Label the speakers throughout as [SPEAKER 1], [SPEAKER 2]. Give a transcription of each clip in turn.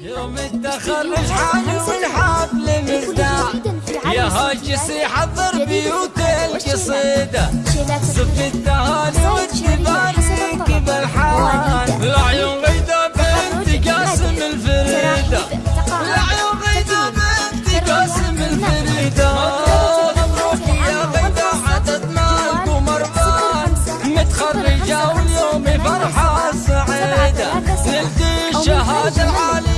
[SPEAKER 1] يوم التخرج حان والحفل مزدع
[SPEAKER 2] يا هاجسي
[SPEAKER 1] حضر بيوت القصيدة
[SPEAKER 2] صف
[SPEAKER 1] التهاني والتبارك بالحان العيون غيدة بنت قاسم الفريدة.
[SPEAKER 2] العيون غيدة بنت قاسم الفريدة. مبروك يا غيدة عدد مالكم أربعة متخرجة واليوم فرحة سعيدة.
[SPEAKER 1] نلتي الشهادة العالية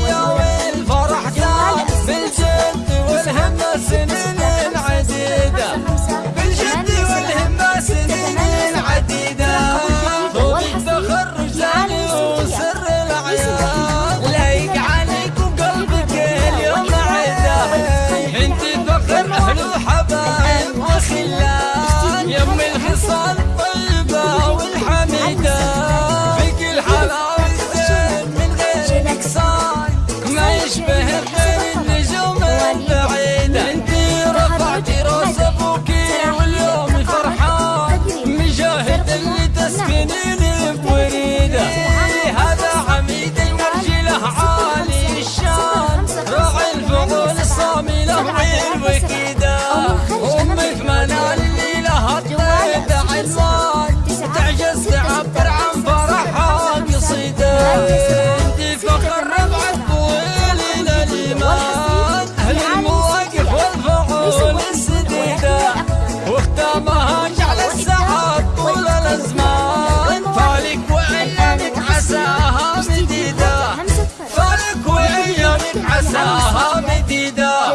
[SPEAKER 1] وكدا أمك منال اللي لها الطيب عنوان تعجز تعبر عن فرحها قصيده أنت فخر ربع الطويل الإيمان. المواقف والفعول السديدة. وختامها جعل السعاد طول الأزمان. فالك وعيانك عساها مديدة. فالك وعيانك عساها مديدة.